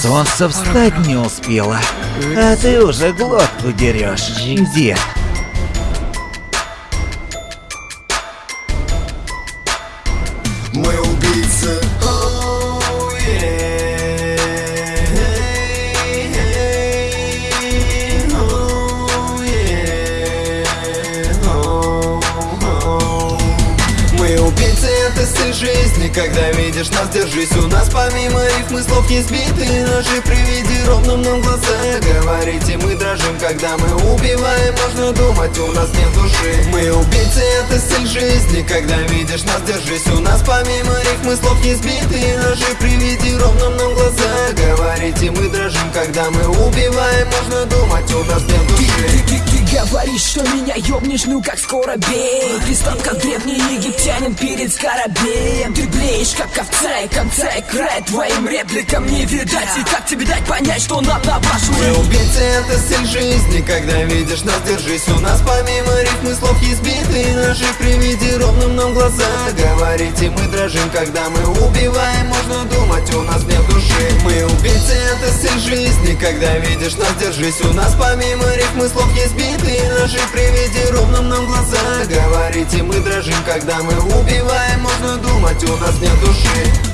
Солнце встать не успело, а ты уже глотку дерешь, дед. Мы убийцы. Жизни Когда видишь нас, держись У нас. Помимо рифмы слов не сбиты Наши приведи ровным нам глаза. Говорите, мы дрожим, когда мы убиваем. Можно думать, у нас нет души. Мы убийцы, это стиль жизни. Когда видишь нас, держись У нас. Помимо рифмы слов не сбиты Наши приведи ровным нам глаза. Говорите, мы дрожим, когда мы убиваем. Можно думать, у нас нет души говоришь, что меня ёбнешь, ну как скоро бей? Пристав, как древний египтянин перед скоробеем. Ты блеешь, как овца и конца и края Твоим репликам не видать. И как тебе дать понять, что нам на вашу Мы убийцы, это стиль жизни. Когда видишь нас, держись. У нас помимо рифмы слов есть Наши приведи ровным нам глаза. Говорите, мы дрожим, когда мы убиваем Можно думать, у нас нет души Убийцы, это стиль жизни. Когда видишь нас, держись У нас. Помимо рифмы слов есть биты. Наши приведи ровным нам глаза. Говорите, мы дрожим, когда мы убиваем. Можно думать, у нас нет души